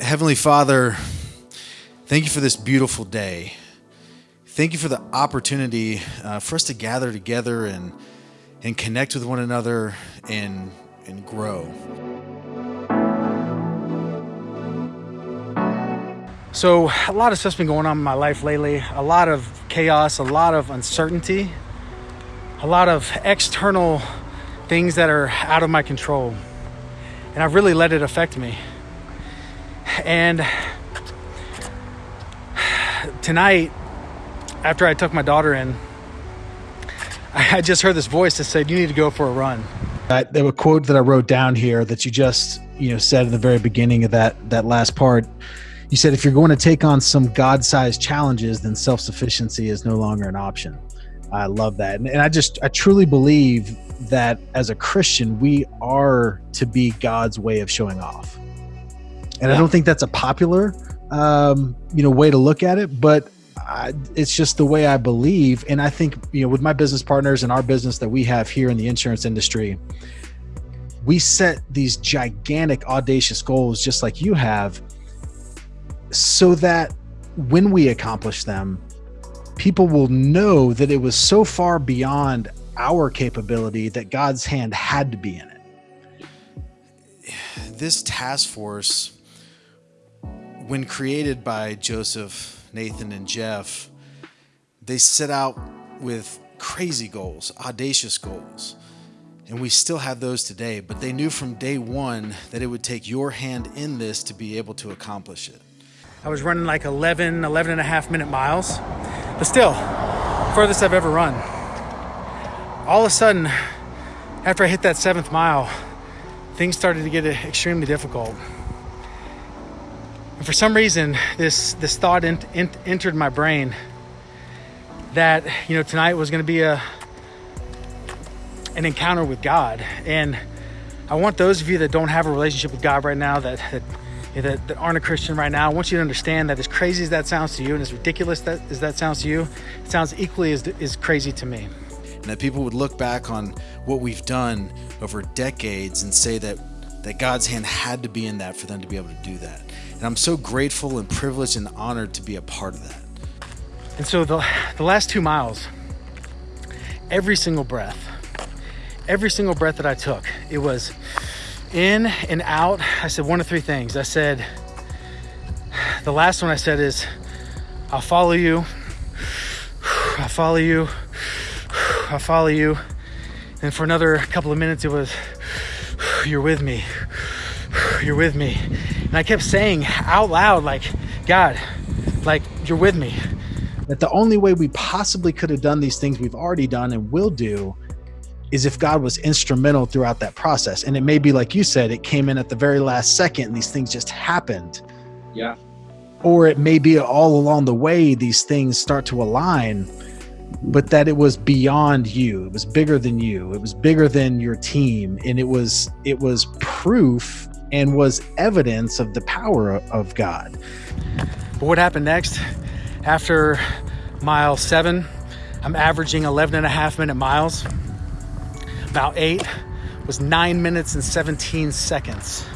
Heavenly Father, thank you for this beautiful day. Thank you for the opportunity uh, for us to gather together and and connect with one another and and grow. So, a lot of stuff's been going on in my life lately. A lot of chaos, a lot of uncertainty, a lot of external things that are out of my control. And I've really let it affect me. And tonight, after I took my daughter in, I just heard this voice that said, You need to go for a run. Uh, there were a quote that I wrote down here that you just, you know, said in the very beginning of that that last part. You said if you're going to take on some god-sized challenges then self-sufficiency is no longer an option. I love that. And, and i just i truly believe that as a christian we are to be god's way of showing off and yeah. i don't think that's a popular um, you know way to look at it but I, it's just the way i believe and i think you know with my business partners and our business that we have here in the insurance industry we set these gigantic audacious goals just like you have so that when we accomplish them, people will know that it was so far beyond our capability that God's hand had to be in it. This task force, when created by Joseph, Nathan, and Jeff, they set out with crazy goals, audacious goals. And we still have those today, but they knew from day one that it would take your hand in this to be able to accomplish it. I was running like 11, 11 and a half minute miles, but still, furthest I've ever run. All of a sudden, after I hit that seventh mile, things started to get extremely difficult. And for some reason, this this thought ent- ent- entered my brain that you know tonight was going to be a an encounter with God, and I want those of you that don't have a relationship with God right now that, that that, that aren't a Christian right now, I want you to understand that as crazy as that sounds to you and as ridiculous that, as that sounds to you, it sounds equally as, as crazy to me. And that people would look back on what we've done over decades and say that, that God's hand had to be in that for them to be able to do that. And I'm so grateful and privileged and honored to be a part of that. And so the, the last two miles, every single breath, every single breath that I took, it was in and out, I said one of three things. I said, the last one I said is, I'll follow you. I'll follow you. I'll follow you. And for another couple of minutes, it was, You're with me. You're with me. And I kept saying out loud, like, God, like, you're with me. That the only way we possibly could have done these things we've already done and will do is if God was instrumental throughout that process. And it may be like you said, it came in at the very last second and these things just happened. Yeah. Or it may be all along the way these things start to align, but that it was beyond you. It was bigger than you. It was bigger than your team. And it was it was proof and was evidence of the power of God. But what happened next? After mile seven, I'm averaging 11 and a half minute miles about eight was nine minutes and 17 seconds.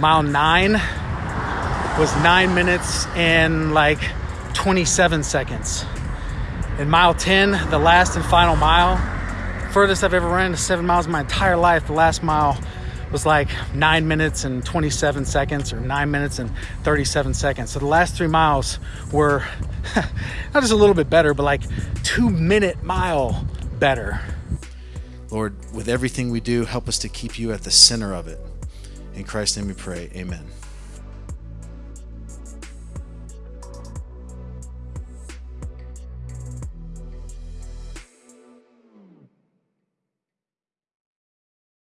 Mile nine was nine minutes and like 27 seconds. And mile 10, the last and final mile, furthest I've ever run is seven miles in my entire life. The last mile was like nine minutes and 27 seconds or nine minutes and 37 seconds. So the last three miles were not just a little bit better, but like two minute mile better. Lord, with everything we do, help us to keep you at the center of it. In Christ's name we pray. Amen.